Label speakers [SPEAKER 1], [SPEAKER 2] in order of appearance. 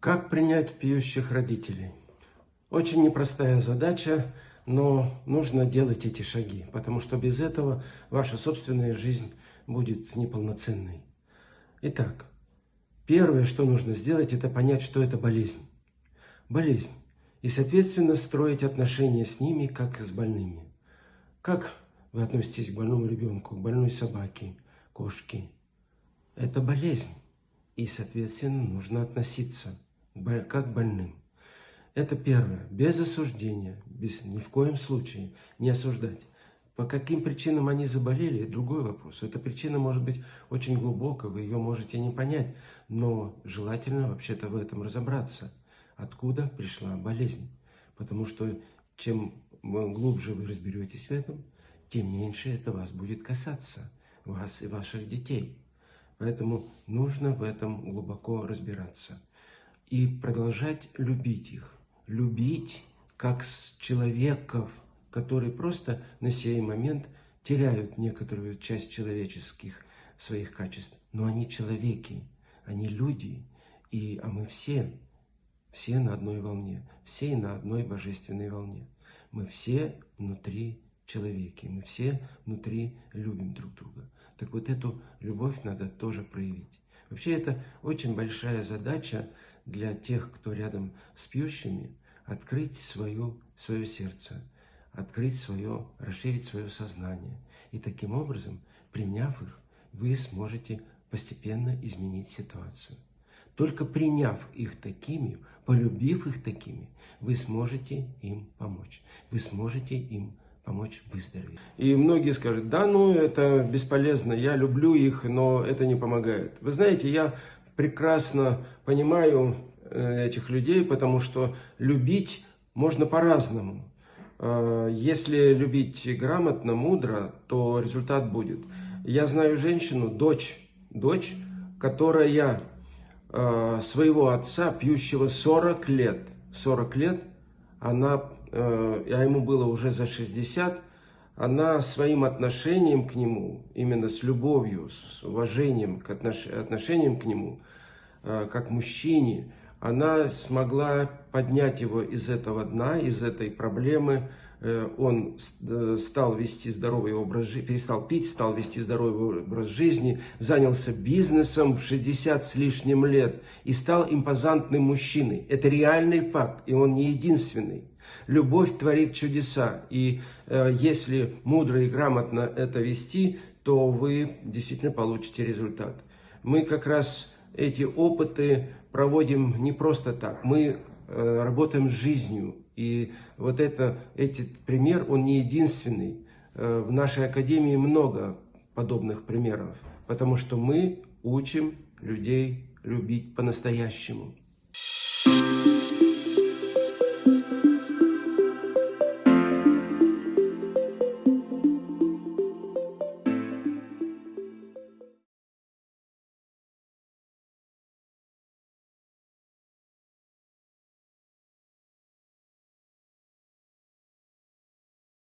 [SPEAKER 1] Как принять пьющих родителей? Очень непростая задача, но нужно делать эти шаги, потому что без этого ваша собственная жизнь будет неполноценной. Итак, первое, что нужно сделать, это понять, что это болезнь. Болезнь. И, соответственно, строить отношения с ними, как с больными. Как вы относитесь к больному ребенку, к больной собаке, кошке? Это болезнь. И, соответственно, нужно относиться как больным. Это первое. Без осуждения, без, ни в коем случае не осуждать. По каким причинам они заболели, другой вопрос. Эта причина может быть очень глубокая, вы ее можете не понять, но желательно вообще-то в этом разобраться. Откуда пришла болезнь? Потому что чем глубже вы разберетесь в этом, тем меньше это вас будет касаться, вас и ваших детей. Поэтому нужно в этом глубоко разбираться и продолжать любить их. Любить как с человеков, которые просто на сей момент теряют некоторую часть человеческих своих качеств. Но они человеки, они люди, и, а мы все, все на одной волне, все на одной божественной волне. Мы все внутри человеки, мы все внутри любим друг друга. Так вот эту любовь надо тоже проявить. Вообще это очень большая задача для тех, кто рядом с пьющими, открыть свою, свое сердце, открыть свое, расширить свое сознание. И таким образом, приняв их, вы сможете постепенно изменить ситуацию. Только приняв их такими, полюбив их такими, вы сможете им помочь. Вы сможете им помочь выздороветь. И многие скажут, да, ну это бесполезно, я люблю их, но это не помогает. Вы знаете, я прекрасно понимаю э, этих людей, потому что любить можно по-разному. Э, если любить грамотно, мудро, то результат будет. Я знаю женщину, дочь, дочь, которая э, своего отца, пьющего 40 лет, 40 лет, она а ему было уже за 60, она своим отношением к нему, именно с любовью, с уважением к отнош... отношениям к нему, э, как мужчине, она смогла поднять его из этого дна, из этой проблемы, Э, он э, стал вести здоровый образ жизни, перестал пить, стал вести здоровый образ жизни, занялся бизнесом в 60 с лишним лет и стал импозантным мужчиной. Это реальный факт, и он не единственный. Любовь творит чудеса, и э, если мудро и грамотно это вести, то вы действительно получите результат. Мы как раз эти опыты проводим не просто так, мы э, работаем с жизнью, и вот это, этот пример, он не единственный. Э, в нашей академии много подобных примеров, потому что мы учим людей любить по-настоящему. Thank you.